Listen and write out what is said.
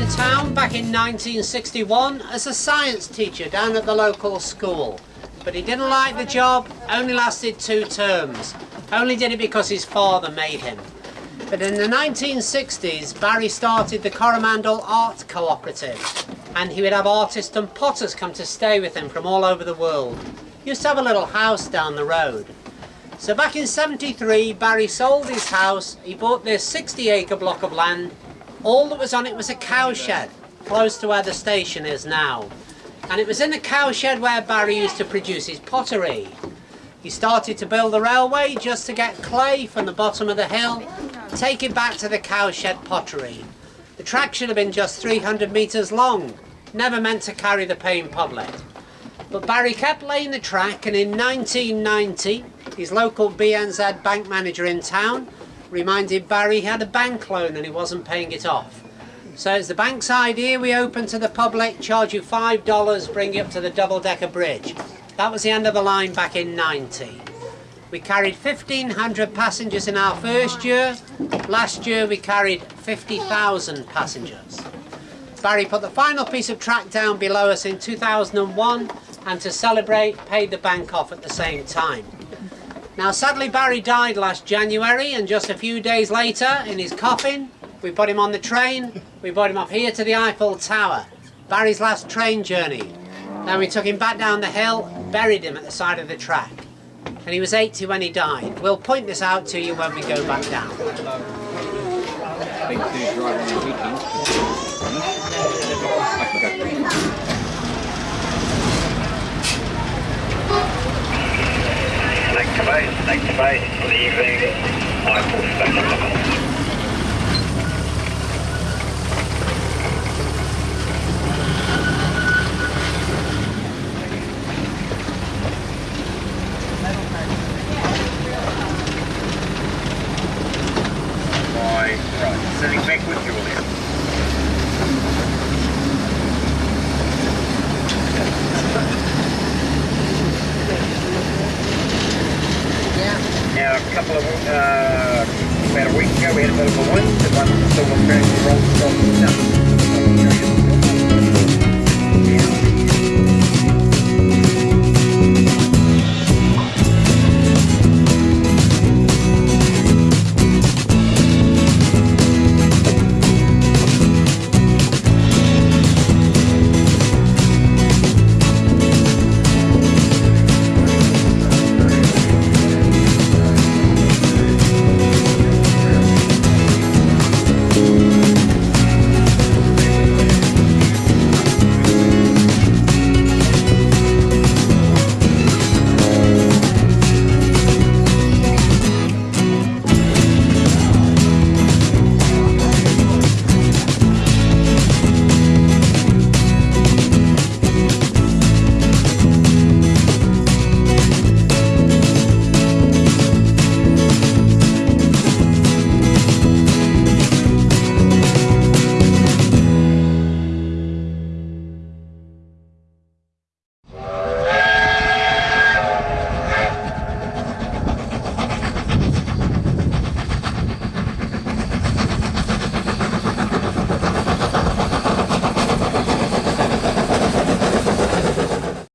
to town back in 1961 as a science teacher down at the local school. But he didn't like the job, only lasted two terms. Only did it because his father made him. But in the 1960s, Barry started the Coromandel Art Cooperative. And he would have artists and potters come to stay with him from all over the world. He used to have a little house down the road. So back in 73, Barry sold his house. He bought this 60 acre block of land. All that was on it was a cowshed, close to where the station is now. And it was in the cowshed where Barry used to produce his pottery. He started to build the railway just to get clay from the bottom of the hill, take it back to the cowshed pottery. The track should have been just 300 metres long, never meant to carry the paying public. But Barry kept laying the track and in 1990, his local BNZ bank manager in town reminded Barry he had a bank loan and he wasn't paying it off. So it's the bank's idea we open to the public, charge you $5, bring you up to the double-decker bridge. That was the end of the line back in 90. We carried 1,500 passengers in our first year. Last year we carried 50,000 passengers. Barry put the final piece of track down below us in 2001 and to celebrate paid the bank off at the same time. Now sadly Barry died last January and just a few days later in his coffin we put him on the train, we brought him up here to the Eyefull Tower. Barry's last train journey. Then we took him back down the hill, buried him at the side of the track. And he was 80 when he died. We'll point this out to you when we go back down. To base, leaving Eyefull Station. sending back with Julia. Now, a couple of, uh, about a week ago, we had a bit of a wind, the one still was apparently rolled from the